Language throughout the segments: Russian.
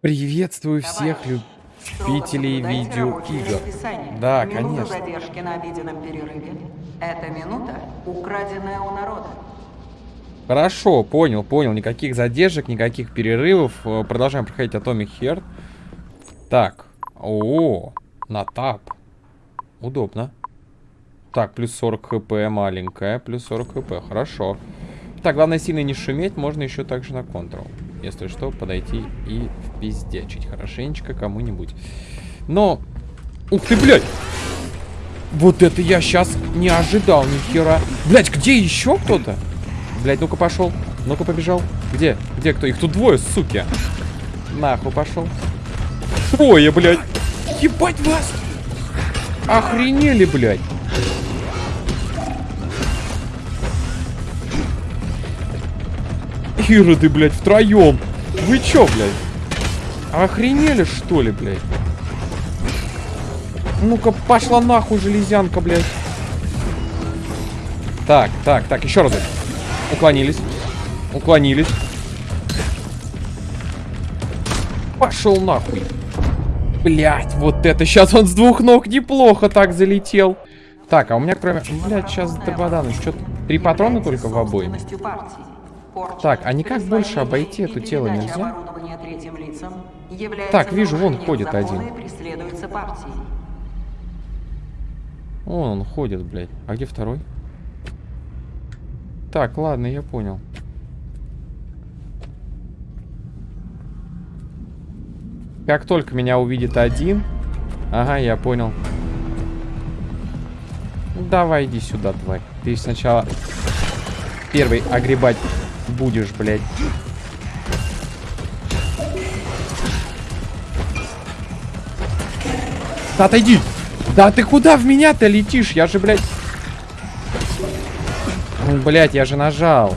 Приветствую всех любителей видеоигр. Да, Минута конечно. задержки на обеденном перерыве. Эта минута украденная у народа. Хорошо, понял, понял. Никаких задержек, никаких перерывов. Э, Продолжаем проходить Atomic Heart. Так. О, на тап. Удобно. Так, плюс 40 хп маленькая, плюс 40 хп. Хорошо. Так, главное сильно не шуметь, можно еще также на контрол. Если что, подойти и впиздячить хорошенечко кому-нибудь. Но... Ух ты, блядь! Вот это я сейчас не ожидал ни хера. Блядь, где еще кто-то? Блядь, ну-ка пошел. Ну-ка побежал. Где? Где кто? Их тут двое, суки. Нахуй пошел. Трое, блядь. Ебать вас! Охренели, блядь. Ироды, блядь, втроем. Вы чё, блядь? Охренели, что ли, блядь? Ну-ка, пошла нахуй, железянка, блядь. Так, так, так, еще разок. Уклонились. Уклонились. Пошел нахуй. Блять, вот это сейчас он с двух ног неплохо так залетел. Так, а у меня кроме... Блять, сейчас Табадан, что Три патрона только в обоим. Порча, Так, а никак больше обойти и это тело нельзя? лицам Так, вижу, вон ходит один. Вон он ходит, блядь. А где второй? Так, ладно, я понял. Как только меня увидит один... Ага, я понял. Давай, иди сюда, тварь. Ты сначала первый огребать будешь, блядь. Да отойди! Да ты куда в меня-то летишь? Я же, блядь... Ну, блядь, я же нажал.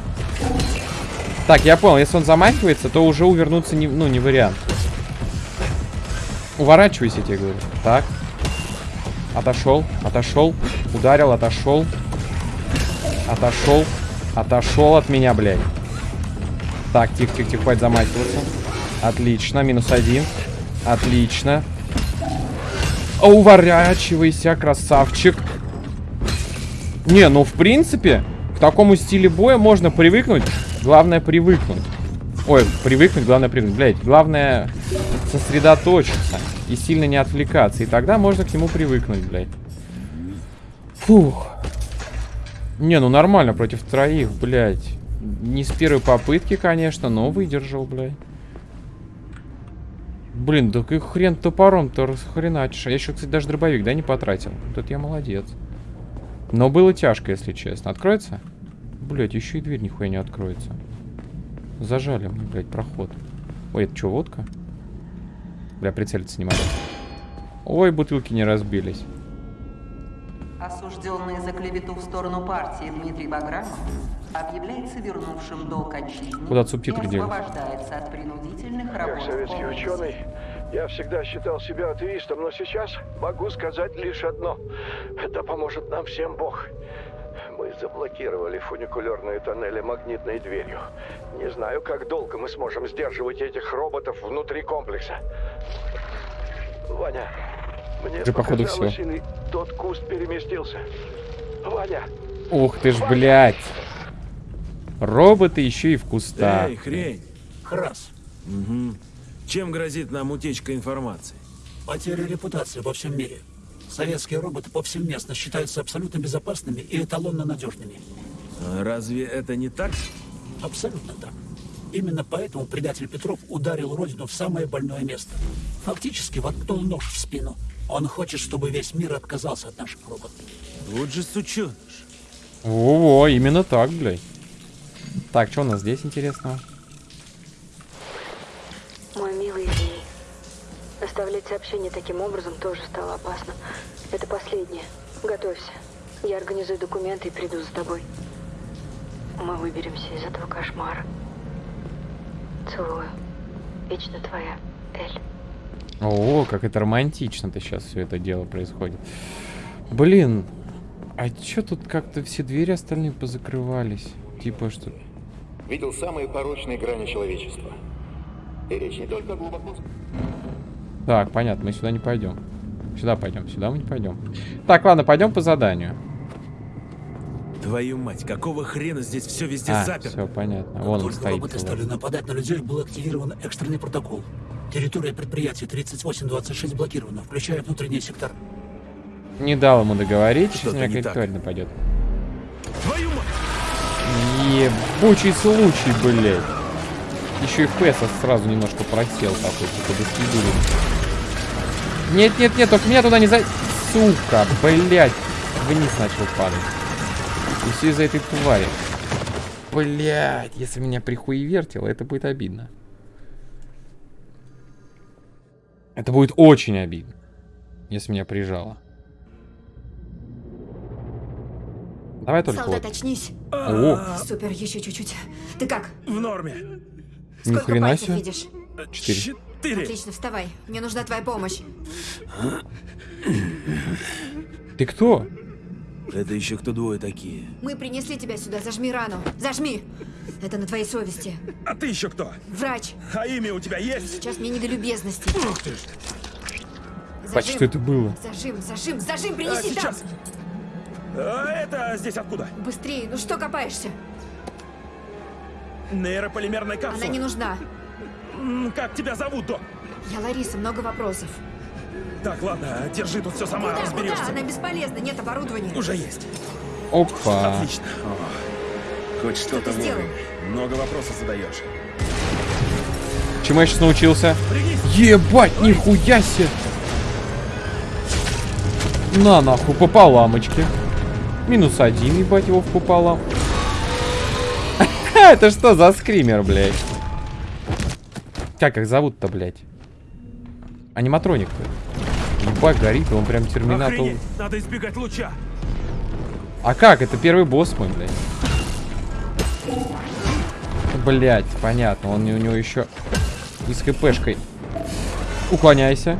Так, я понял, если он замахивается, то уже увернуться не, ну, не вариант. Уворачивайся, я тебе говорю. Так. Отошел, отошел, ударил, отошел. Отошел, отошел от меня, блядь. Так, тихо, тихо, тихо, хватит замахиваться. Отлично, минус один. Отлично. Уворачивайся, красавчик. Не, ну в принципе, к такому стилю боя можно привыкнуть. Главное привыкнуть. Ой, привыкнуть, главное привыкнуть. Блять, главное сосредоточиться и сильно не отвлекаться. И тогда можно к нему привыкнуть, блядь. Фух. Не, ну нормально против троих, блядь. Не с первой попытки, конечно, но выдержал, блядь. Блин, да как хрен топором-то расхреначишь. А Я еще, кстати, даже дробовик, да, не потратил. Тут я молодец. Но было тяжко, если честно. Откроется? Блять, еще и дверь нихуя не откроется. Зажали мне, блядь, проход. Ой, это что, водка? Бля, прицелиться не могу. Ой, бутылки не разбились. Осужденный за клевету в сторону партии Дмитрий Баграмов объявляется вернувшим долг отчизне Куда субтитры и освобождается от принудительных работ. Как советский ученый, я всегда считал себя атеистом, но сейчас могу сказать лишь одно. Это поможет нам всем Бог. Мы заблокировали фуникулерные тоннели магнитной дверью. Не знаю, как долго мы сможем сдерживать этих роботов внутри комплекса. Ваня, мне Уже, походу, всё. или тот куст переместился. Ваня, Ух ты ж, блядь. Роботы еще и в кустах. Эй, хрень. Храс. Чем грозит нам утечка информации? Потеря репутации во всем мире. Советские роботы повсеместно считаются абсолютно безопасными и эталонно надежными. А Разве это не так? Абсолютно так. Именно поэтому предатель Петров ударил Родину в самое больное место. Фактически воткнул нож в спину. Он хочет, чтобы весь мир отказался от наших роботов. Вот же сученыш. Во-во, именно так, блядь. Так, что у нас здесь интересного? Мой милый, извини. Оставлять сообщение таким образом тоже стало опасно. Это последнее. Готовься. Я организую документы и приду за тобой. Мы выберемся из этого кошмара. Целую. Вечно твоя, Эль. О, как это романтично-то сейчас все это дело происходит. Блин, а чё тут как-то все двери остальные позакрывались? Типа что... видел самые порочные грани человечества. И речь не только о глубоко... Так, понятно, мы сюда не пойдем. Сюда пойдем, сюда мы не пойдем. Так, ладно, пойдем по заданию. Твою мать, какого хрена здесь все везде А, заперто? все понятно. Как Вон он только стоит. роботы целый. стали нападать на людей, был активирован экстренный протокол. Территория предприятия 3826 блокирована, включая внутренний сектор. Не дал ему договорить, сейчас меня тварь нападет. Твою мать! Ебучий случай, блядь. Еще и FPS сразу немножко просел такой, типа до свидули. Нет, нет, нет, только меня туда не за... Сука, блядь. Вниз начал падать. И все из-за этой твари. Блядь, если меня прихуевертило, это будет обидно. Это будет очень обидно, если меня прижало. Давай только Солдат, вот. очнись. О, Супер, еще чуть-чуть. Ты как? В норме. ни Сколько хрена себе. видишь? Четыре. Четыре. Отлично, вставай. Мне нужна твоя помощь. Ты кто? Это еще кто двое такие? Мы принесли тебя сюда. Зажми рану. Зажми. Это на твоей совести. А ты еще кто? Врач, А имя у тебя есть? сейчас мне не до любезности. Ух ты ж. Бать, что это было? Зажим, зажим, зажим, А, принеси сейчас. там. А это здесь откуда? Быстрее, ну что копаешься? Нейрополимерная капсула. Она не нужна. Как тебя зовут, док? Я Лариса, много вопросов. Так, ладно, держи тут все сама, Куда, разберешься. куда? Она бесполезна, нет оборудования. Уже есть. Опа. Отлично. О, хоть что-то ты сделал? Много вопросов задаешь. Чему я сейчас научился? Пригнись. Ебать, нихуя себе! На нахуй, пополамочки. Минус один, ебать его в пополам. Это что за скример, блядь? Как их зовут-то, блядь? Аниматроник-то. Ебать, горит, он прям терминатор. Охренеть, надо избегать луча. А как? Это первый босс мой, блядь. Блять, понятно. Он у него еще и с хпшкой. Уклоняйся.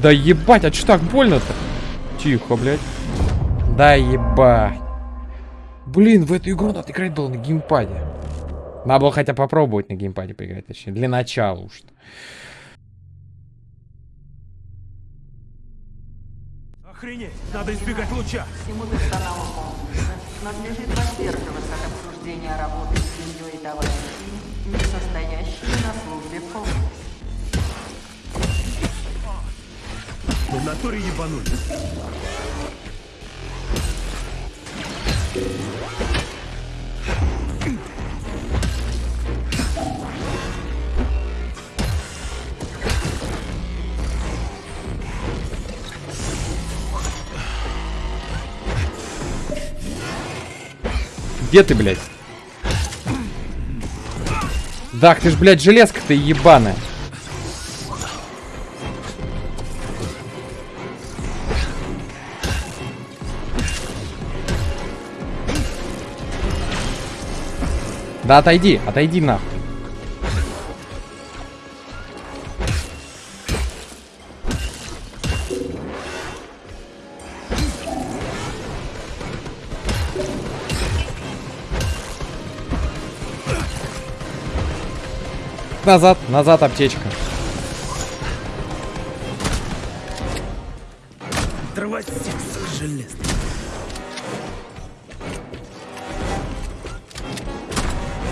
Да ебать, а что так больно-то? Тихо, блядь. Да ебать. Блин, в эту игру надо играть было на геймпаде. Надо было хотя попробовать на геймпаде поиграть, точнее. Для начала уж. Охренеть, надо избегать луча. Всему надлежит воздерживаться от обсуждения работы с семьей и товарищами, не состоящими на службе в комплексе. В натуре ебанули. Где ты, блядь? Да, ты ж, блядь, железка-то ебаная. Да отойди, отойди нахуй. Назад, назад аптечка.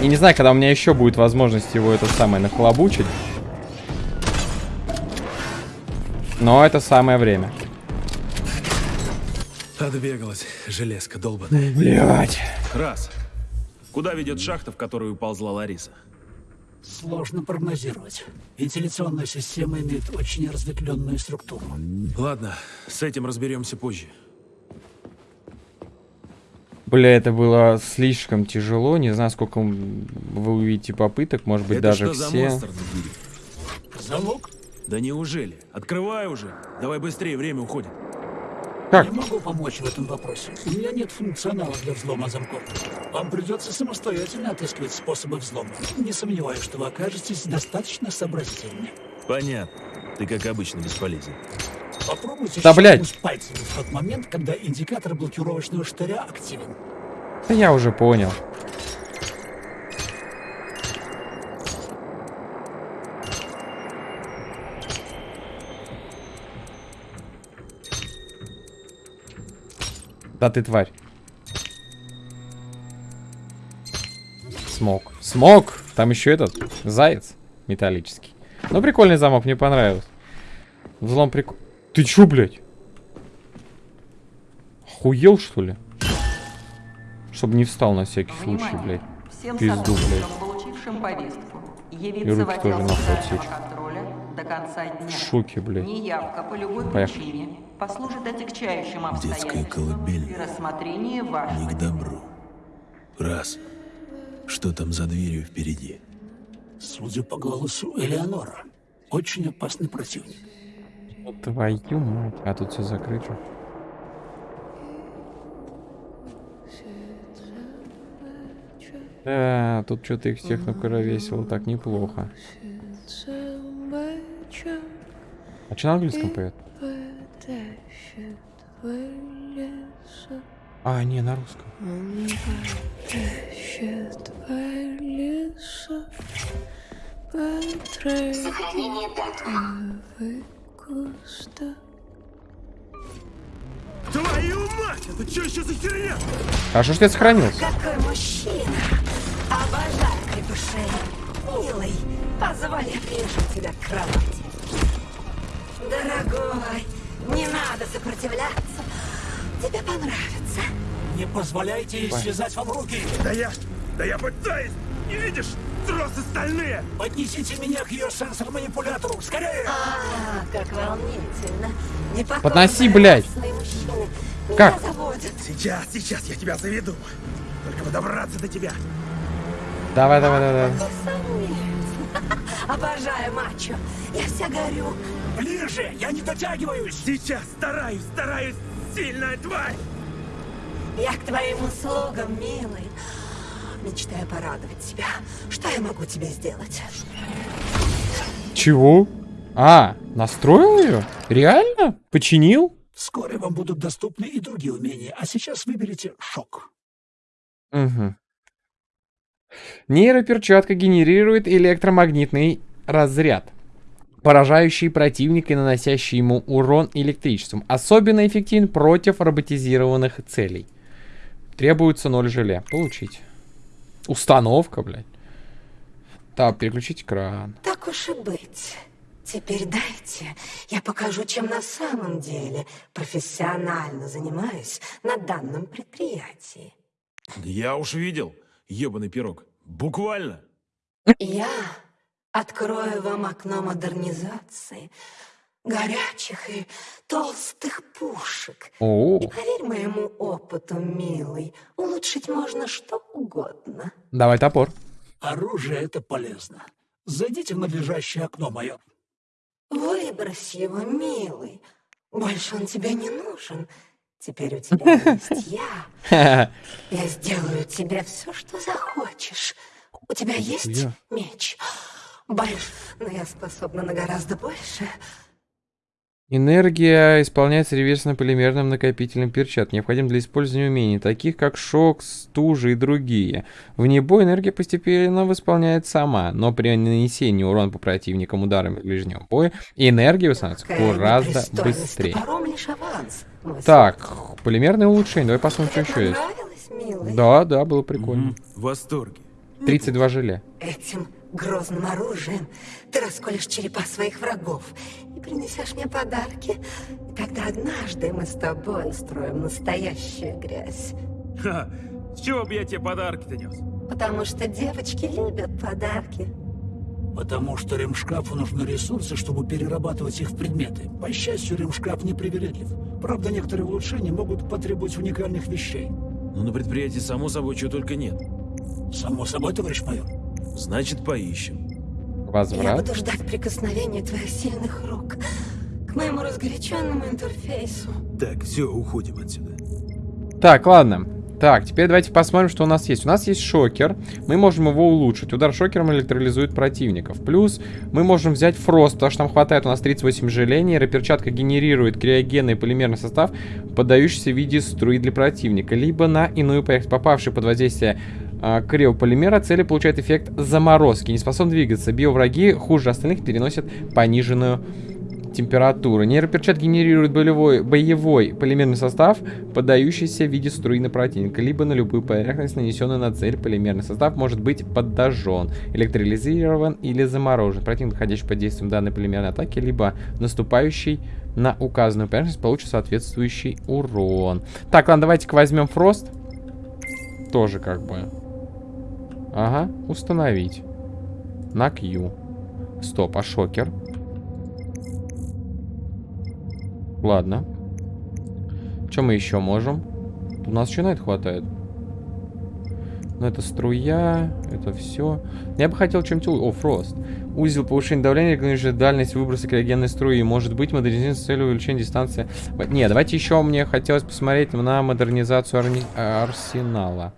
И не знаю, когда у меня еще будет возможность его это самое нахлобучить. Но это самое время. Отбегалась, железка долбаная. Блять. Раз. Куда ведет шахта, в которую уползла Лариса? Сложно прогнозировать. Вентиляционная система имеет очень разветвленную структуру. Ладно, с этим разберемся позже. Бля, это было слишком тяжело. Не знаю, сколько вы увидите попыток. Может быть, Это даже что за все. двери? Залог? Да неужели? Открывай уже. Давай быстрее, время уходит. Как? Не могу помочь в этом вопросе. У меня нет функционала для взлома замков. Вам придется самостоятельно отыскивать способы взлома. Не сомневаюсь, что вы окажетесь достаточно сообразительны. Понятно. Ты, как обычно, бесполезен. Попробуйте да, блядь. пальцами в тот момент, когда индикатор блокировочного штыря активен. Да я уже понял. Да ты тварь. Смог. Смог! Там еще этот заяц металлический. Ну, прикольный замок, мне понравился. Взлом прикольный. Ты чё, блядь? Охуел, что ли? Чтобы не встал на всякий случай, Внимание! блядь. Всем Пизду, сотрудникам, получившим повестку, И явиться в руки отдел тоже нахуй контроля до конца дня. В шоке, блядь. Неявка по любой Поехали. причине послужит отягчающим Детская обстоятельством колыбель. при рассмотрении вашего Не к добру. Раз. Что там за дверью впереди? Судя по голосу, Элеонора. Очень опасный противник. Твою мать. А тут все закрыто. Да, тут что-то их всех накуровесило так неплохо. А что на английском поет? А, не, на русском. Твою мать! Это что еще за херня? Хорошо, что я сохранился. Какой мужчина! Обожаю крепышей. Милый, позволь я тебя к кровати. Дорогой, не надо сопротивляться. Тебе понравится. Не позволяйте ей связать вам руки. Да я... Да я пытаюсь! Не видишь? Тросы стальные! Поднесите меня к ее сенсор-манипулятору. Скорее! А, как волнительно. Непокорные Подноси, блядь. Как? заводят. Сейчас, сейчас я тебя заведу. Только бы добраться до тебя. Давай, давай, давай, давай. Обожаю мачо. Я вся горю. Ближе! Я не дотягиваюсь! Сейчас стараюсь, стараюсь, сильная тварь! Я к твоим услугам, милый. Мечтаю порадовать тебя. Что я могу тебе сделать? Чего? А, настроил ее? Реально? Починил? Вскоре вам будут доступны и другие умения, а сейчас выберите шок. Угу. Нейроперчатка генерирует электромагнитный разряд, поражающий противника и наносящий ему урон электричеством. Особенно эффективен против роботизированных целей. Требуется 0 желе. Получить. Установка, блядь. Так, переключить экран. Так уж и быть. Теперь дайте, я покажу, чем на самом деле профессионально занимаюсь на данном предприятии. Я уж видел, ебаный пирог. Буквально. Я открою вам окно модернизации, горячих и толстых пушек. О, И поверь моему опыту, милый, улучшить можно что угодно. давай топор. Оружие — это полезно. Зайдите в надлежащее окно, майор. Выбрось его, милый. Больше он тебе не нужен. Теперь у тебя есть я. Я сделаю тебе все, что захочешь. У тебя есть меч? Больше, но я способна на гораздо больше. Энергия исполняется реверсно-полимерным накопителем перчат, необходим для использования умений, таких как шок, стужа и другие. Вне боя энергия постепенно восполняет сама, но при нанесении урона по противникам ударами ближнего боя энергия восстанавливается гораздо быстрее. Так, полимерное улучшение, давай посмотрим, что еще есть. Да, да, было прикольно. В восторге. 32 желе. Этим грозным оружием ты расколешь черепа своих врагов и принесешь мне подарки. И тогда однажды мы с тобой устроим настоящую грязь. Ха, с чего бы я тебе подарки-то нес? Потому что девочки любят подарки. Потому что ремшкафу нужны ресурсы, чтобы перерабатывать их в предметы. По счастью, ремшкаф не привередлив. Правда, некоторые улучшения могут потребовать уникальных вещей. Ну, на предприятии, само собой, чего только нет. Само собой, товарищ майор. Значит, поищем. Я Возврат. буду ждать прикосновения твоих сильных рук к моему разгоряченному интерфейсу. Так, все, уходим отсюда. Так, ладно. Так, теперь давайте посмотрим, что у нас есть. У нас есть шокер. Мы можем его улучшить. Удар шокером электролизует противников. Плюс мы можем взять фрост, потому что там хватает у нас 38 желе. Нейроперчатка генерирует криогенный полимерный состав, подающийся в виде струи для противника. Либо на иную поверхность. Попавший под воздействие криополимера цели получают эффект заморозки. Не способны двигаться. Биовраги хуже остальных переносят пониженную температуры. Нейроперчат генерирует болевой, боевой полимерный состав, подающийся в виде струи на противника, либо на любую поверхность, нанесенную на цель. Полимерный состав может быть подожжен, электролизирован или заморожен. Противник, находящий под действием данной полимерной атаки, либо наступающий на указанную поверхность, получит соответствующий урон. Так, ладно, давайте-ка возьмем Фрост. Тоже как бы. Ага, установить. На Q. Стоп, а шокер? Ладно. Что мы еще можем? У нас еще на это хватает. Ну, это струя, это все. Я бы хотел чем-то... О, фрост. Узел повышения давления, регулирующий дальность выброса криогенной струи. Может быть, модернизация с целью увеличения дистанции. Не, давайте еще мне хотелось посмотреть на модернизацию арни... арсенала.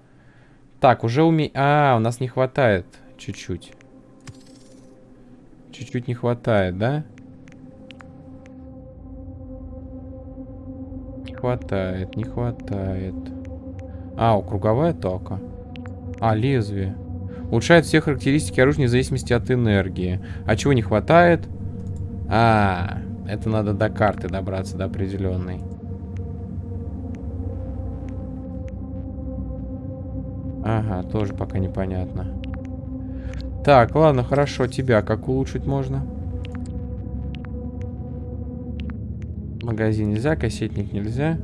Так, уже уме... А, у нас не хватает чуть-чуть. Чуть-чуть не хватает, да? Не хватает, не хватает. А, круговая атака. А, лезвие. Улучшает все характеристики оружия вне зависимости от энергии. А чего не хватает? А, это надо до карты добраться, до определенной. Ага, тоже пока непонятно. Так, ладно, хорошо. Тебя как улучшить можно? Магазин нельзя, кассетник нельзя.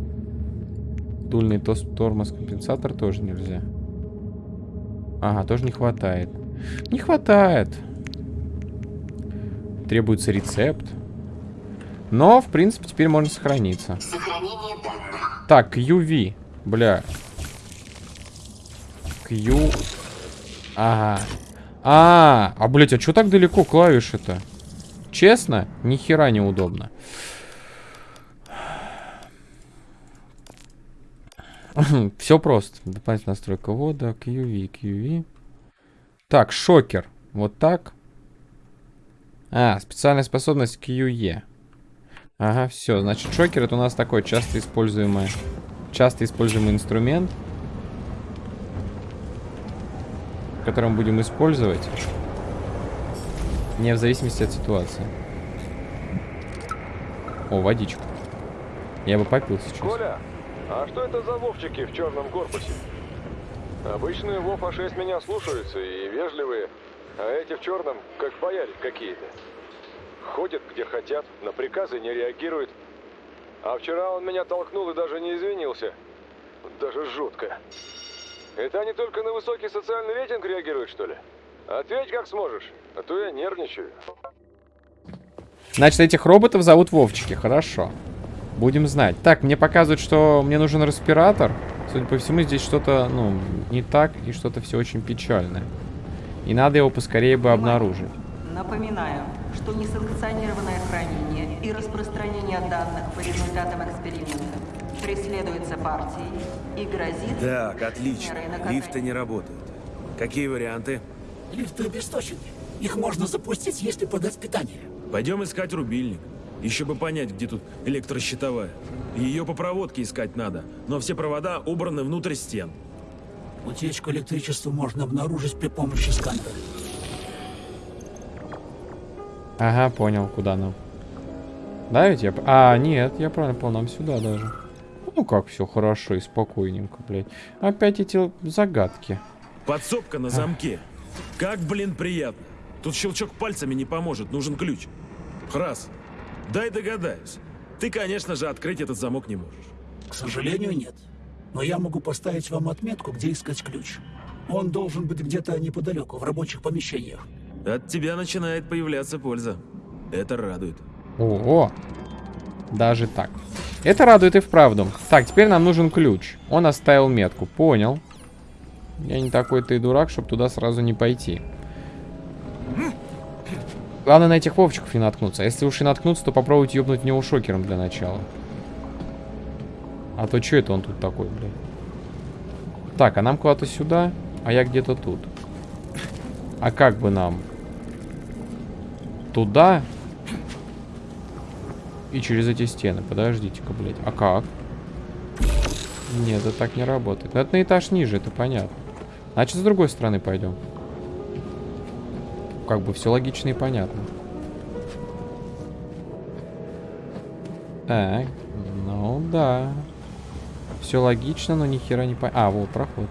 Дульный тормоз компенсатор тоже нельзя. Ага, тоже не хватает. Не хватает. Требуется рецепт. Но, в принципе, теперь можно сохраниться. Так, UV. Бля. Q. Ага. А, а, блядь, а что так далеко клавиши-то? Честно, ни хера неудобно. Все просто. Дополнительная настройка вода, QV, QV. Так, шокер. Вот так. А, специальная способность QE. Ага, все. Значит, шокер это у нас такой часто используемый, часто используемый инструмент. Который мы будем использовать. Не в зависимости от ситуации. О, водичка. Я бы попил сейчас. Коля, а что это за вовчики в черном корпусе? Обычные Вов А6 меня слушаются и вежливые, а эти в черном как бояре какие-то. Ходят где хотят, на приказы не реагируют. А вчера он меня толкнул и даже не извинился. Даже жутко. Это они только на высокий социальный рейтинг реагируют, что ли? Ответь как сможешь, а то я нервничаю. Значит, этих роботов зовут Вовчики. Хорошо. Будем знать. Так, мне показывают, что мне нужен респиратор. Судя по всему, здесь что-то, ну, не так, и что-то все очень печальное. И надо его поскорее бы обнаружить. Напоминаю, что несанкционированное хранение и распространение данных по результатам эксперимента преследуется партией и грозит... Так, отлично. Лифты не работают. Какие варианты? Лифты обесточены. Их можно запустить, если подать питание. Пойдем искать рубильник. Еще бы понять, где тут электрощитовая. Ее по проводке искать надо, но все провода убраны внутрь стен. Утечку электричества можно обнаружить при помощи сканера. Ага, понял, куда нам. Да, ведь я... А, нет, я правильно понял, нам сюда даже. Ну как все хорошо и спокойненько, блядь. Опять эти загадки. Подсобка на замке. Как, блин, приятно. Тут щелчок пальцами не поможет, нужен ключ. Раз. Дай догадаюсь. Ты, конечно же, открыть этот замок не можешь. К сожалению, нет. Но я могу поставить вам отметку, где искать ключ. Он должен быть где-то неподалеку, в рабочих помещениях. От тебя начинает появляться польза. Это радует. О, даже так. Это радует и вправду. Так, теперь нам нужен ключ. Он оставил метку. Понял. Я не такой-то и дурак, чтобы туда сразу не пойти. Главное на этих вовчиков не наткнуться. А если уж и наткнуться, то попробуйте ёбнуть него шокером для начала. А то что это он тут такой, блядь? Так, а нам куда-то сюда, а я где-то тут. А как бы нам? Туда? И через эти стены. Подождите-ка, блядь. А как? Нет, это так не работает. Но это на этаж ниже, это понятно. Значит, с другой стороны пойдем. Как бы все логично и понятно. Так, ну да. Все логично, но ни хера не по... А, вот проход.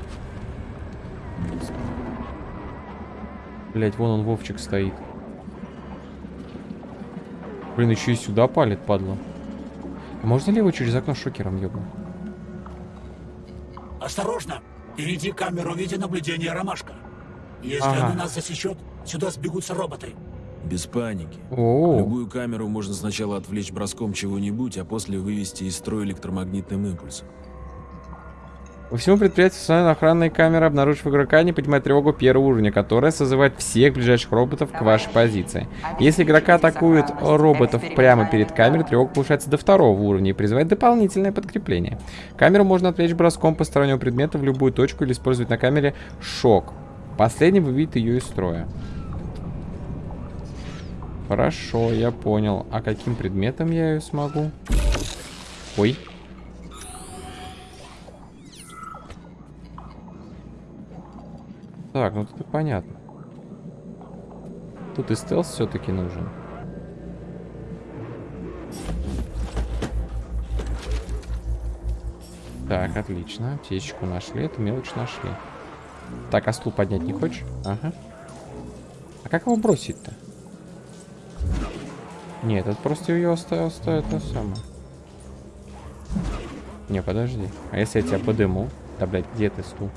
Блять, вон он Вовчик стоит. Блин, еще и сюда палит, падла. А можно ли его через окно шокером ёбнуть? Осторожно! Впереди камеру видеонаблюдения «Ромашка». Если Ага. она нас засечет, сюда сбегутся роботы. Без паники. О, Любую камеру можно сначала отвлечь броском чего-нибудь, а после вывести из строя электромагнитным импульсом. По всему предприятию установлены охранные камеры, обнаружив игрока, не поднимать тревогу первого уровня, которая созывает всех ближайших роботов к вашей позиции. Если игрока атакуют роботов прямо перед камерой, тревога повышается до второго уровня и призывает дополнительное подкрепление. Камеру можно отвлечь броском постороннего предмета в любую точку или использовать на камере шок. Последний выведет ее из строя. Хорошо, я понял. А каким предметом я ее смогу? Ой. Так, ну тут понятно. Тут и стелс все-таки нужен. Так, отлично. Аптечку нашли, эту мелочь нашли. Так, а стул поднять не хочешь? Ага. А как его бросить-то? Нет, это просто ее оставил, оставит на самое. Не, подожди. А если я тебя подыму? Да, блядь, где ты стул?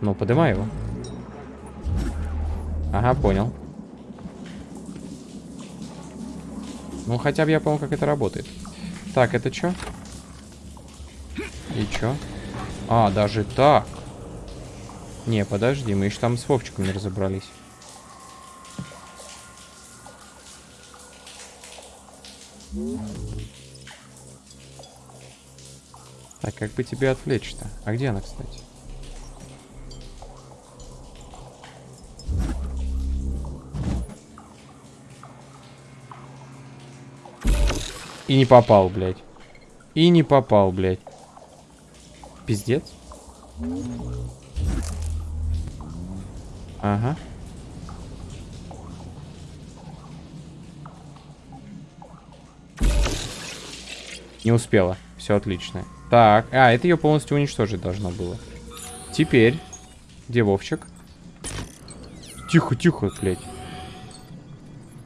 Ну, подымай его. Ага, понял. Ну, хотя бы я понял, как это работает. Так, это что? И чё? А, даже так. Не, подожди, мы еще там с Вовчиком не разобрались. Так, как бы тебе отвлечь-то? А где она, кстати? И не попал, блядь. И не попал, блядь. Пиздец. Ага. Не успела. Все отлично. Так, а, это ее полностью уничтожить должно было. Теперь. Где Вовчик? Тихо, тихо, блядь.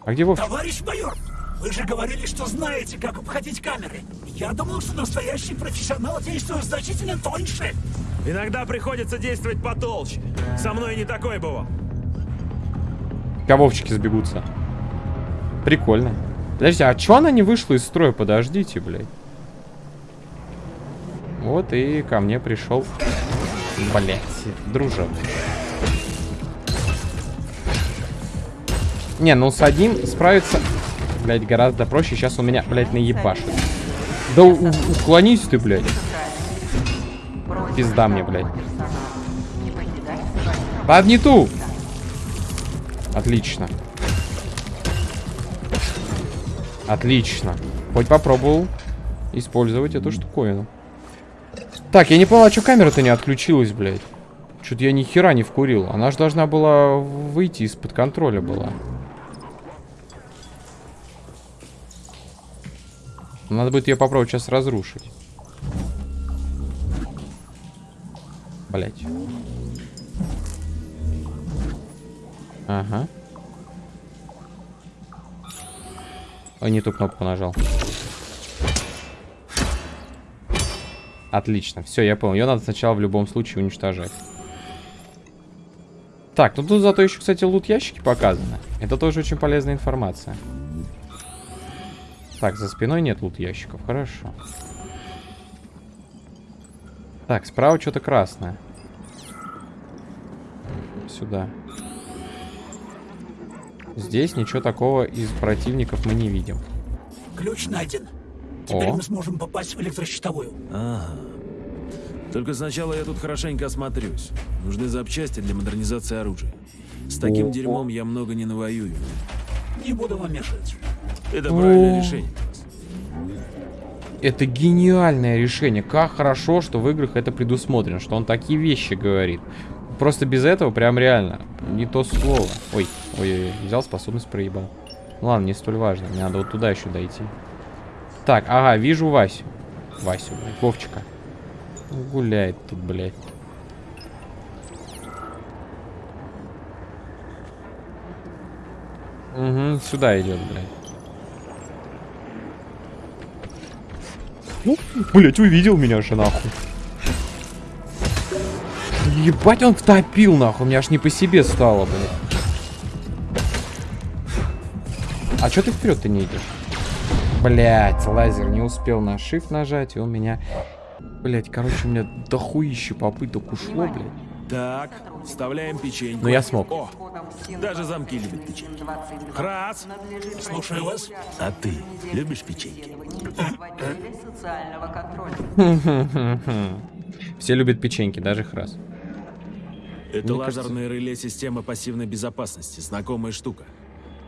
А где Вовчик? Товарищ майор, вы же говорили, что знаете, как обходить камеры. Я думал, что настоящий профессионал действует значительно тоньше. Иногда приходится действовать потолще. Со мной не такой бывал. Ка Вовчики сбегутся. Прикольно. Подождите, а чё она не вышла из строя? Подождите, блядь. Вот и ко мне пришел. Блять, дружок. Не, ну с одним справиться, блядь, гораздо проще. Сейчас у меня, блядь, наебашит. Да уклонись ты, блядь. Пизда мне, блядь. Под не ту! Отлично. Отлично. Хоть попробовал использовать эту штуковину. Так, я не понял, а что камера-то не отключилась, блядь? Что-то я ни хера не вкурил. Она же должна была выйти из-под контроля была. Надо будет ее попробовать сейчас разрушить. Блять. Ага. Ой, не ту кнопку нажал. Отлично. Все, я понял. Ее надо сначала в любом случае уничтожать. Так, ну тут зато еще, кстати, лут ящики показаны. Это тоже очень полезная информация. Так, за спиной нет лут ящиков. Хорошо. Так, справа что-то красное. Сюда. Здесь ничего такого из противников мы не видим. Ключ найден. Теперь О. мы сможем попасть в электрощитовую. Ага. Только сначала я тут хорошенько осмотрюсь. Нужны запчасти для модернизации оружия. С таким О. дерьмом я много не навоюю. Не буду вам мешать. Это правильное решение. Это гениальное решение. Как хорошо, что в играх это предусмотрено, что он такие вещи говорит. Просто без этого прям реально не то слово. Ой, ой, ой, взял способность проебал. Ну ладно, не столь важно. Мне надо вот туда еще дойти. Так, ага, вижу Васю. Васю, блядь, Вовчика. Гуляет тут, блядь. Угу, сюда идет, блядь. Ну, блядь, увидел меня же, нахуй. Ебать, он втопил, нахуй. Мне аж не по себе стало, блядь. А чё ты вперед-то не идешь? Блять, лазер не успел на shift нажать, и он меня... Блять, короче, у меня дохуище попыток ушло, блядь. Так, вставляем печеньку. Но я смог. О, даже замки любят печеньки. Храс, Слушаю вас. а ты любишь печеньки? социального контроля. Все любят печеньки, даже храс. Это Мне кажется- лазерное реле системы пассивной безопасности. Знакомая штука.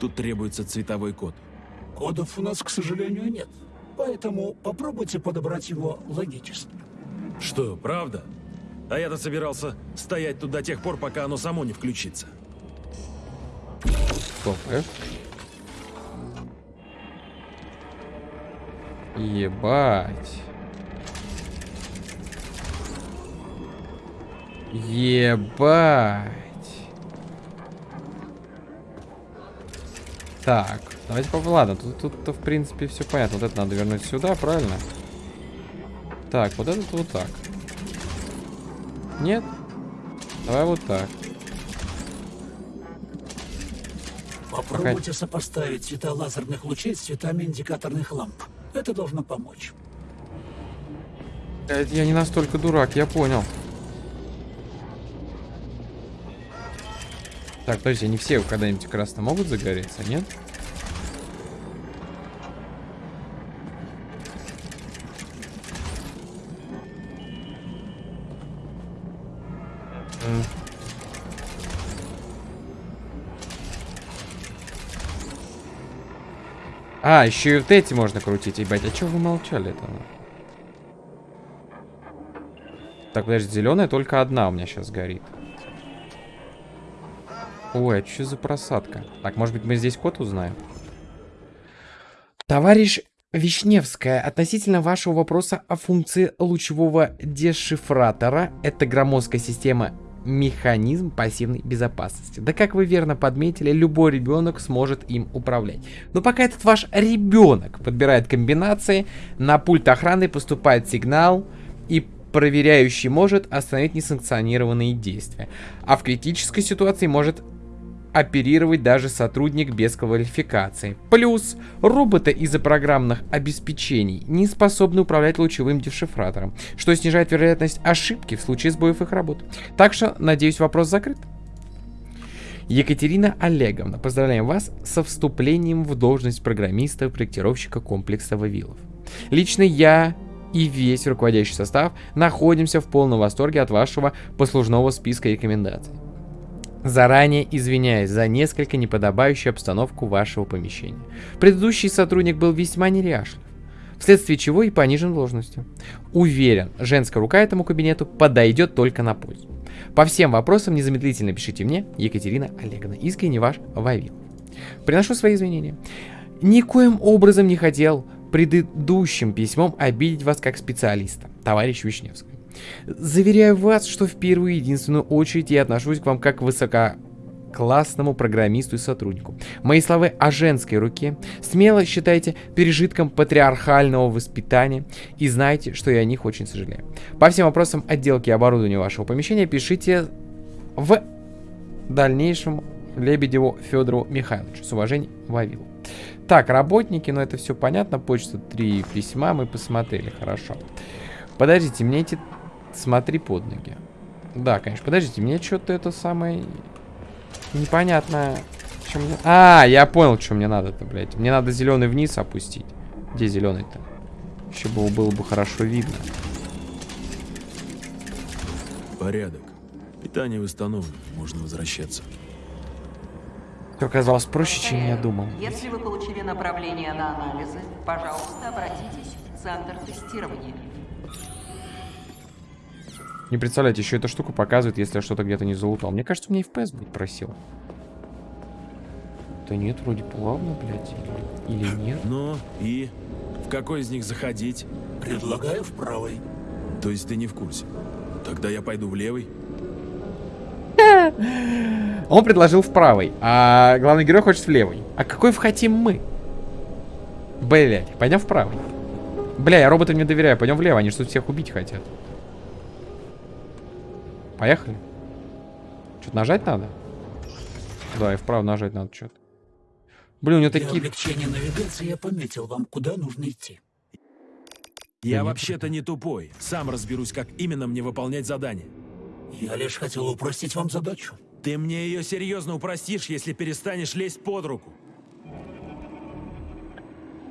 Тут требуется цветовой код. Кодов у нас, к сожалению, нет. Поэтому попробуйте подобрать его логически. Что, правда? А я-то собирался стоять тут до тех пор, пока оно само не включится. F. Ебать. Ебать. Так, давайте попробуем. Ладно, тут, тут-то в принципе все понятно. Вот это надо вернуть сюда, правильно? Так, вот этот вот так. Нет? Давай вот так. Попробуйте сопоставить цвета лазерных лучей с цветами индикаторных ламп. Это должно помочь. Я не настолько дурак, я понял. Так, подожди, они все когда-нибудь красно могут загореться, нет? А, еще и вот эти можно крутить, ебать. А чего вы молчали-то? ну? Так, подожди, зеленая только одна у меня сейчас горит. Ой, а что за просадка? Так, может быть, мы здесь код узнаем? Товарищ Вишневская, относительно вашего вопроса о функции лучевого дешифратора, это громоздкая система механизм пассивной безопасности. Да как вы верно подметили, любой ребенок сможет им управлять. Но пока этот ваш ребенок подбирает комбинации, на пульт охраны поступает сигнал, и проверяющий может остановить несанкционированные действия. А в критической ситуации может оперировать даже сотрудник без квалификации. Плюс роботы из-за программных обеспечений не способны управлять лучевым дешифратором, что снижает вероятность ошибки в случае сбоев их работы. Так что, надеюсь, вопрос закрыт. Екатерина Олеговна, поздравляем вас со вступлением в должность программиста-проектировщика комплекса Вавилов. Лично я и весь руководящий состав находимся в полном восторге от вашего послужного списка рекомендаций. Заранее извиняюсь за несколько неподобающую обстановку вашего помещения. Предыдущий сотрудник был весьма неряшлив, вследствие чего и понижен должностью. Уверен, женская рука этому кабинету подойдет только на пользу. По всем вопросам незамедлительно пишите мне, Екатерина Олеговна. Искренне ваш Вавил. Приношу свои извинения. Никоим образом не хотел предыдущим письмом обидеть вас как специалиста, товарищ Вишневский. Заверяю вас, что в первую и единственную очередь я отношусь к вам как к высококлассному программисту и сотруднику. Мои слова о женской руке смело считайте пережитком патриархального воспитания и знайте, что я о них очень сожалею. По всем вопросам отделки и оборудования вашего помещения пишите в дальнейшем Лебедеву Федору Михайловичу. С уважением, Вавил. Так, работники, ну это все понятно. Почта, три письма мы посмотрели, хорошо. Подождите, мне эти... Смотри под ноги. Да, конечно. Подождите, мне что-то это самое... Непонятно... Что мне... А, я понял, что мне надо-то, блядь. Мне надо зеленый вниз опустить. Где зеленый-то? Еще было, было бы хорошо видно. Порядок. Питание восстановлено. Можно возвращаться. Все оказалось проще, чем я думал. Если вы получили направление на анализы, пожалуйста, обратитесь в центр тестирования. Не представляете, еще эта штука показывает, если я что-то где-то не залутал. Мне кажется, у меня FPS будет просил. Да нет, вроде плавно, блядь. Или, или нет. Ну и В какой из них заходить? Предлагаю в правой. То есть ты не в курсе? Тогда я пойду в левый. Он предложил в правой, а главный герой хочет в левой. А какой в хотим мы? Блять, пойдем в правый. Бля, я роботам не доверяю, пойдем влево, они что всех убить хотят. Поехали. Что-то нажать надо? Да, и вправо нажать надо что-то. Блин, у него Для такие... облегчения навигации я пометил вам, куда нужно идти. Я вообще-то не тупой. Сам разберусь, как именно мне выполнять задание. Я лишь хотел упростить вам задачу. Ты мне ее серьезно упростишь, если перестанешь лезть под руку.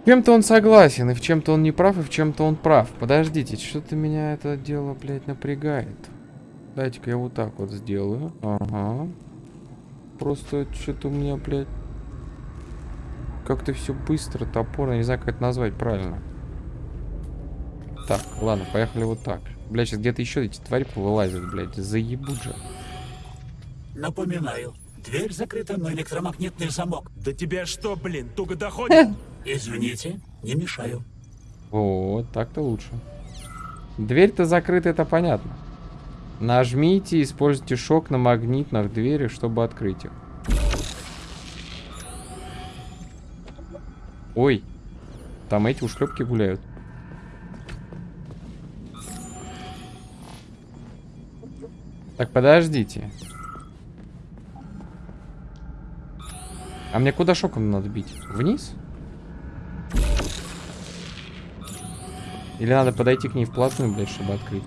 В чем-то он согласен, и в чем-то он не прав, и в чем-то он прав. Подождите, что-то меня это дело, блядь, напрягает. Дайте-ка я вот так вот сделаю. Ага. Просто что-то у меня, блядь, как-то все быстро, топорно, не знаю, как это назвать правильно. Так, ладно, поехали вот так. Блядь, сейчас где-то еще эти твари повылазят, блядь, заебут же. Напоминаю, дверь закрыта на электромагнитный замок. Да тебя что, блин, туго доходит? Извините, не мешаю. Вот, так-то лучше. Дверь-то закрыта, это понятно. Нажмите, используйте шок на магнитных дверях, чтобы открыть их. Ой, там эти ушлепки гуляют. Так, подождите. А мне куда шоком надо бить? Вниз? Или надо подойти к ней вплотную, блядь, чтобы открыть?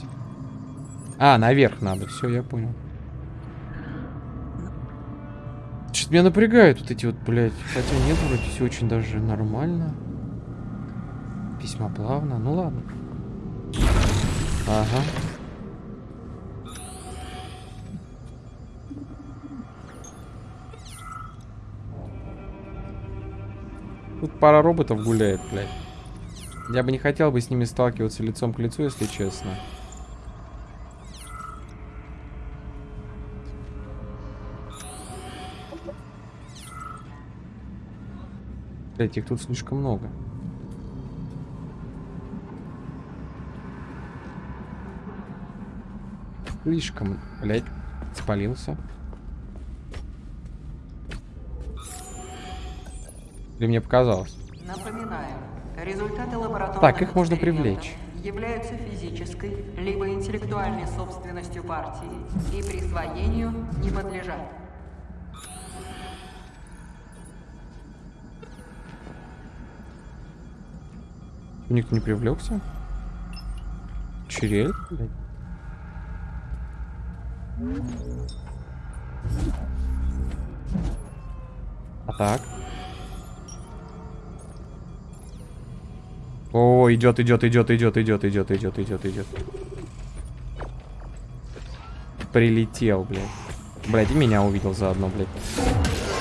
А, наверх надо. Все, я понял. Что-то меня напрягают вот эти вот, блядь. Хотя нет, вроде все очень даже нормально. Весьма плавно. Ну ладно. Ага. Тут пара роботов гуляет, блядь. Я бы не хотел бы с ними сталкиваться лицом к лицу, если честно. Блять, их тут слишком много. Слишком, блять, спалился. Или мне показалось? Напоминаю, результаты лабораторных Так, их можно привлечь. являются физической либо интеллектуальной собственностью партии и присвоению не подлежат. Никто не привлекся? Черель? А так? О, идет, идет, идет, идет, идет, идет, идет, идет, идет. Прилетел, блядь. Блядь, и меня увидел заодно, блядь.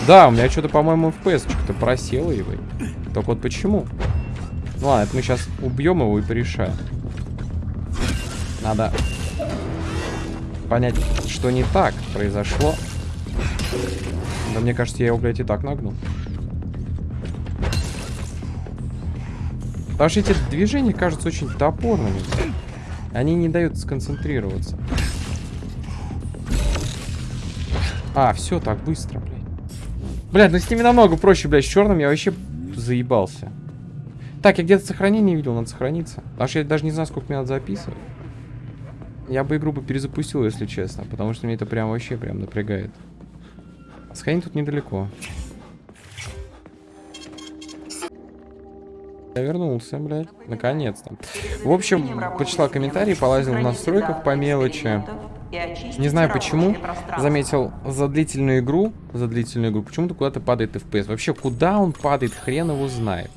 Да, у меня что-то, по-моему, FPS что-то просело его. Только вот почему? Ну ладно, это мы сейчас убьем его и порешаем. Надо понять, что не так произошло. Да мне кажется, я его, блядь, и так нагнул. Потому что эти движения кажутся очень топорными. Они не дают сконцентрироваться. А, все так быстро, блядь. Блядь, ну с ними намного проще, блядь. С черным я вообще заебался. Так, я где-то сохранение видел, надо сохраниться. Потому что я даже не знаю, сколько мне надо записывать. Я бы игру бы перезапустил, если честно. Потому что мне это прям вообще прям напрягает. Сохранить тут недалеко. Я вернулся, блядь. Наконец-то. В общем, почитал комментарии, полазил в настройках по мелочи. Не знаю почему, заметил за длительную игру, за длительную игру, почему-то куда-то падает FPS. Вообще, куда он падает, хрен его знает.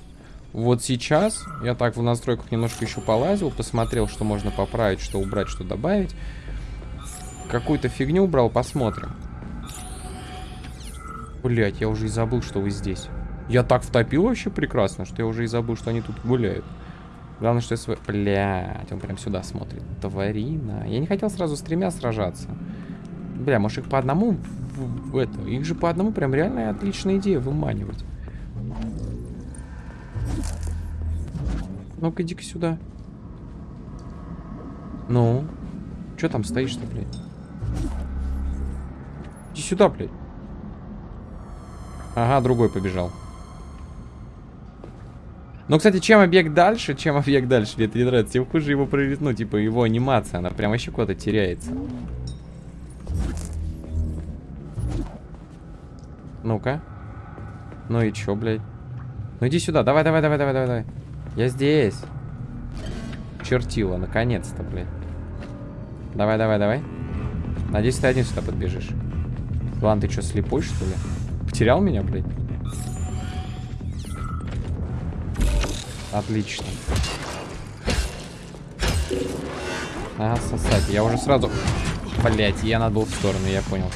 Вот сейчас я так в настройках немножко еще полазил, посмотрел, что можно поправить, что убрать, что добавить. Какую-то фигню убрал, посмотрим. Блять, я уже и забыл, что вы здесь. Я так втопил вообще прекрасно, что я уже и забыл, что они тут гуляют. Главное, что я свой... Блядь, он прям сюда смотрит. Тварина. Я не хотел сразу с тремя сражаться. Бля, может их по одному... В, в это... Их же по одному прям реально отличная идея выманивать. Ну-ка, иди-ка сюда. Ну? Че там стоишь-то, блядь? Иди сюда, блядь. Ага, другой побежал. Ну, кстати, чем объект дальше, чем объект дальше, мне это не нравится, тем хуже его прорит, ну, типа, его анимация, она прям вообще куда-то теряется. Ну-ка. Ну и чё, блядь? Ну иди сюда, давай, давай, давай, давай, давай, давай. Я здесь. Чертила, наконец-то, блядь. Давай, давай, давай. Надеюсь, ты один сюда подбежишь. Ладно, ты что, слепой, что ли? Потерял меня, блядь? Отлично. Ага, сосать. Я уже сразу... Блять, я надо был в сторону, я понял.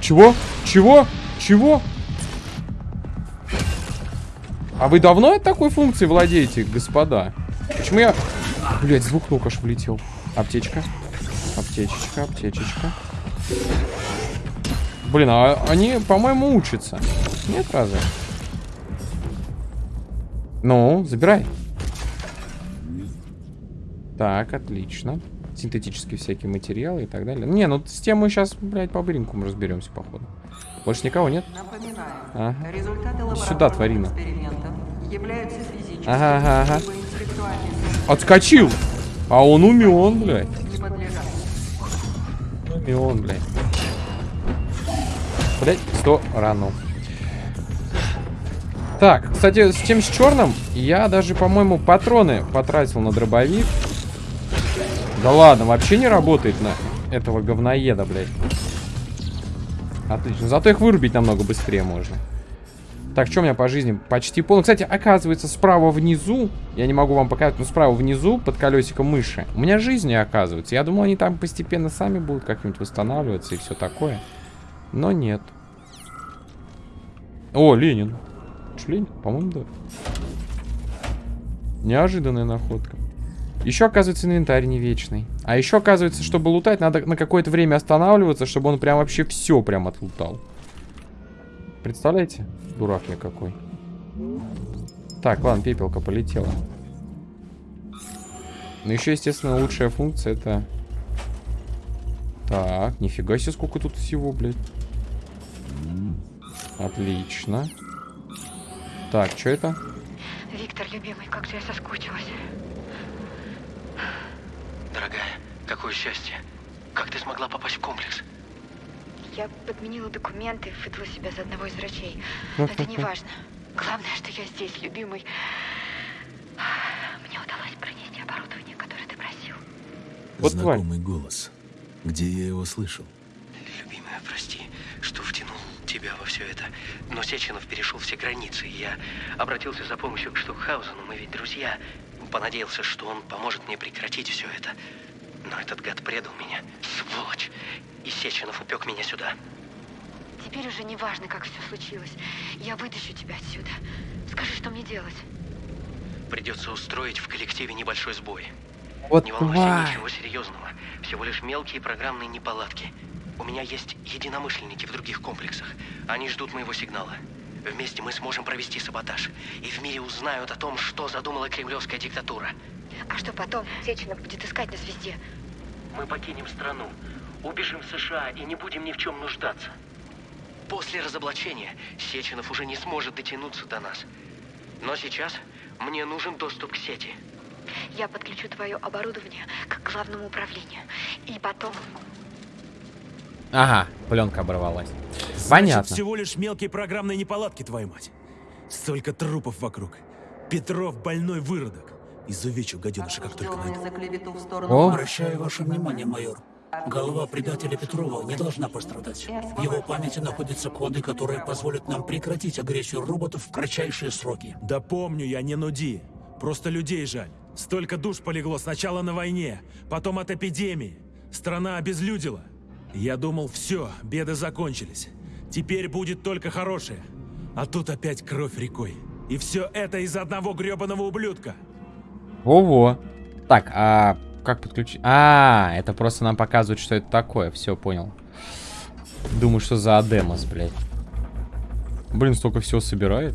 Чего? Чего? Чего? А вы давно такой функцией владеете, господа? Почему я... Блять, звук только аж влетел. Аптечка. Аптечечка, аптечечка. Блин, а они, по-моему, учатся. Нет, разве? Ну, забирай. Так, отлично. Синтетические всякие материалы и так далее. Не, ну с тем сейчас, блядь, по бринку разберемся, походу. Больше никого нет? Напоминаю, результаты Сюда, тварина. экспериментов являются физическими Ага, ага, ага. Отскочил! А он умен, блядь. Умен, блядь. Блядь, сто рано. Так, кстати, с тем с черным я даже, по-моему, патроны потратил на дробовик. Да ладно, вообще не работает на этого говноеда, блядь. Отлично. Зато их вырубить намного быстрее можно. Так, что у меня по жизни? Почти полный. Кстати, оказывается, справа внизу, я не могу вам показать, но справа внизу, под колесиком мыши, у меня жизни оказывается. Я думал, они там постепенно сами будут как-нибудь восстанавливаться и все такое. Но нет. О, Ленин. Что, Ленин? По-моему, да. Неожиданная находка. Еще, оказывается, инвентарь не вечный. А еще, оказывается, чтобы лутать, надо на какое-то время останавливаться, чтобы он прям вообще все прям отлутал. Представляете? Дурак я какой. Так, ладно, пепелка полетела. Ну, еще, естественно, лучшая функция это... Так, нифига себе, сколько тут всего, блядь. Отлично. Так, что это? Виктор, любимый, как же я соскучилась. Дорогая, какое счастье. Как ты смогла попасть в комплекс? Я подменила документы, выдала себя за одного из врачей. Это не важно. Главное, что я здесь, любимый. Мне удалось пронести оборудование, которое ты просил. Вот тварь. Знакомый голос. Где я его слышал? Любимая, прости, что втянул тебя во все это. Но Сеченов перешел все границы, и я обратился за помощью к Штукхаузену, мы ведь друзья. Понадеялся, что он поможет мне прекратить все это. Но этот гад предал меня. Сволочь! И Сеченов упек меня сюда. Теперь уже не важно, как все случилось. Я вытащу тебя отсюда. Скажи, что мне делать? Придется устроить в коллективе небольшой сбой. Вот Не волнуйся, тварь. ничего серьезного. Всего лишь мелкие программные неполадки. У меня есть единомышленники в других комплексах. Они ждут моего сигнала. Вместе мы сможем провести саботаж. И в мире узнают о том, что задумала кремлевская диктатура. А что потом? Сеченов будет искать нас везде. Мы покинем страну, убежим в США и не будем ни в чем нуждаться. После разоблачения Сеченов уже не сможет дотянуться до нас. Но сейчас мне нужен доступ к сети. Я подключу твое оборудование к главному управлению. И потом... Ага, пленка оборвалась. Значит, Понятно. всего лишь мелкие программные неполадки, твою мать. Столько трупов вокруг. Петров больной выродок. Изувечу гаденыша, как только найду. О. Обращаю ваше внимание, майор. Голова предателя Петрова не должна пострадать. В его памяти находятся коды, которые позволят нам прекратить агрессию роботов в кратчайшие сроки. Да помню я, не нуди. Просто людей жаль. Столько душ полегло сначала на войне, потом от эпидемии. Страна обезлюдила. Я думал, все, беды закончились. Теперь будет только хорошее. А тут опять кровь рекой. И все это из-за одного гребаного ублюдка. Во-во. Так, а как подключить? А, это просто нам показывает, что это такое. Все, понял. Думаю, что за Адемос, блядь. Блин, столько всего собирает.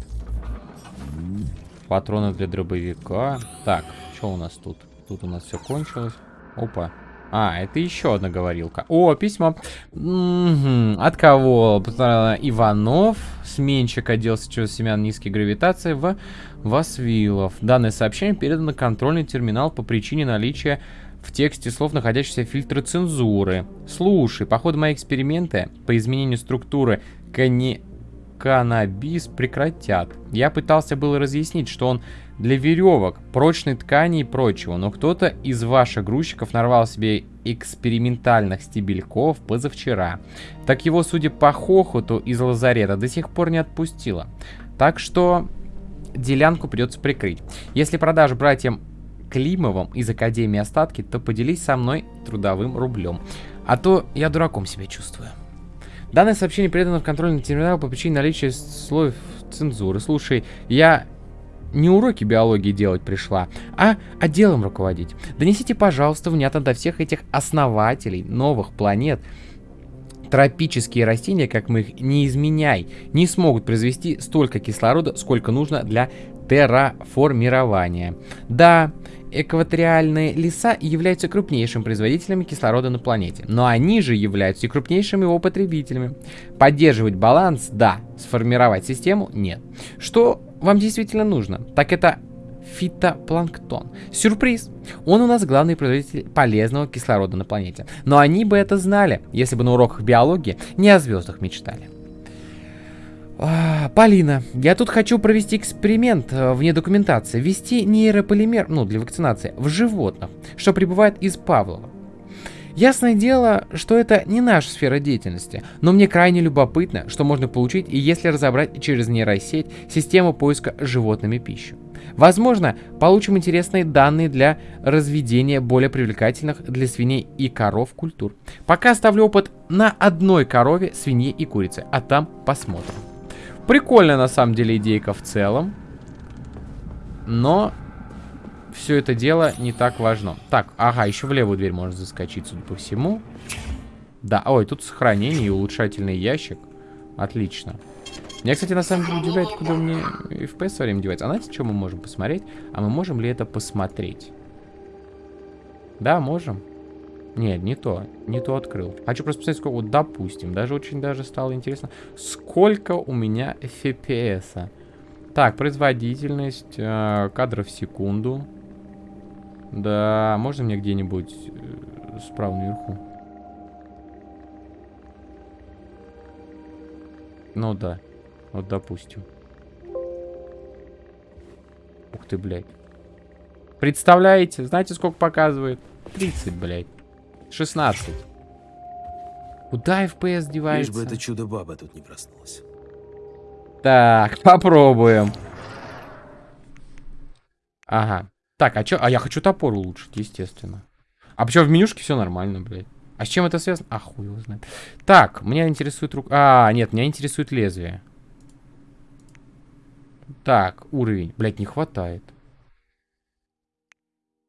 Патроны для дробовика. Так, что у нас тут? Тут у нас все кончилось. Опа. А, это еще одна говорилка. О, письмо. М От кого? Иванов. Сменщик оделся через семян низкой гравитации в Васвилов. Данное сообщение передано контрольный терминал по причине наличия в тексте слов находящиеся фильтры цензуры. Слушай, по ходу мои эксперименты по изменению структуры кани... каннабис прекратят. Я пытался было разъяснить, что он для веревок, прочной ткани и прочего, но кто-то из ваших грузчиков нарвал себе экспериментальных стебельков позавчера. Так его, судя по хохоту из лазарета, до сих пор не отпустило. Так что делянку придется прикрыть. Если продашь братьям Климовым из Академии остатки, то поделись со мной трудовым рублем. А то я дураком себя чувствую. Данное сообщение передано в контрольный терминал по причине наличия слоев цензуры. Слушай, я не уроки биологии делать пришла, а отделом руководить. Донесите, пожалуйста, внятно до всех этих основателей новых планет. Тропические растения, как мы их не изменяй, не смогут произвести столько кислорода, сколько нужно для терраформирования. Да, экваториальные леса являются крупнейшим производителями кислорода на планете, но они же являются и крупнейшими его потребителями. Поддерживать баланс – да, сформировать систему – нет. Что вам действительно нужно? Так это фитопланктон. Сюрприз! Он у нас главный производитель полезного кислорода на планете. Но они бы это знали, если бы на уроках биологии не о звездах мечтали. А, Полина, я тут хочу провести эксперимент э, вне документации. Ввести нейрополимер, ну, для вакцинации, в животных, что прибывает из Павлова. Ясное дело, что это не наша сфера деятельности, но мне крайне любопытно, что можно получить, если разобрать через нейросеть систему поиска животными пищи. Возможно, получим интересные данные для разведения более привлекательных для свиней и коров культур. Пока оставлю опыт на одной корове, свинье и курице, а там посмотрим. Прикольная на самом деле идейка в целом. Но все это дело не так важно. Так, ага, еще в левую дверь можно заскочить, судя по всему. Да, ой, тут сохранение и улучшательный ящик. Отлично. Меня, кстати, на самом деле удивляет, куда мне FPS со временем девается. А знаете, что мы можем посмотреть? А мы можем ли это посмотреть? Да, можем. Нет, не то. Не то открыл. Хочу просто посмотреть, сколько... Вот, допустим, даже очень даже стало интересно. Сколько у меня FPS? -а? Так, производительность, э, кадров в секунду. Да, можно мне где-нибудь э, справа наверху? Ну да. Вот допустим. Ух ты, блядь. Представляете? Знаете, сколько показывает? 30, блядь. 16. Куда FPS девается? Лишь бы это чудо-баба тут не проснулась. Так, попробуем. Ага. Так, а чё? А я хочу топор улучшить, естественно. А почему в менюшке все нормально, блядь? А с чем это связано? А, хуй его знает. Так, меня интересует рука... А, нет, меня интересует лезвие. Так, уровень. Блядь, не хватает.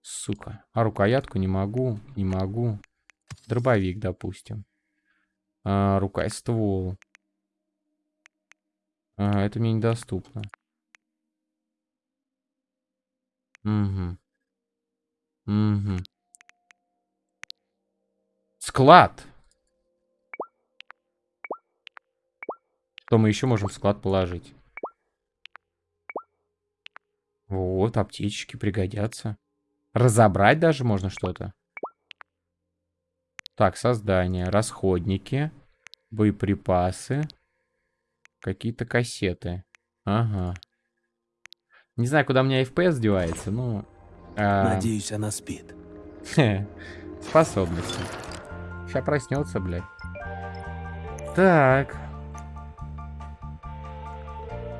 Сука. А рукоятку не могу, не могу. Дробовик, допустим. А, рука и ствол. А, это мне недоступно. Угу. Угу. Склад. Что мы еще можем в склад положить? Вот, аптечки пригодятся. Разобрать даже можно что-то. Так, создание. Расходники. Боеприпасы. Какие-то кассеты. Ага. Не знаю, куда у меня FPS девается, но... А... Надеюсь, она спит. Способности. Сейчас проснется, блядь. Так.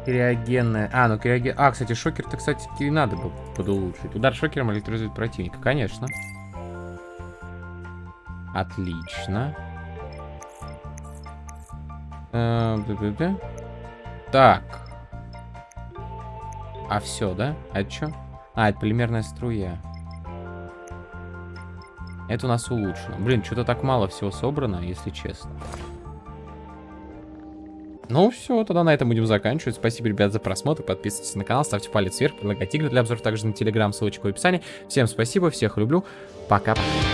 Криогенная. А, ну криоген... А, кстати, шокер-то, кстати, и надо бы подулучшить. Удар шокером электризует противника, конечно. Отлично. Э, так. А все, да? А это что? А, это полимерная струя. Это у нас улучшено. Блин, что-то так мало всего собрано, если честно. Ну все, тогда на этом будем заканчивать. Спасибо, ребят, за просмотр. Подписывайтесь на канал, ставьте палец вверх, предлагайте игры для обзора также на телеграм, ссылочка в описании. Всем спасибо, всех люблю. Пока-пока.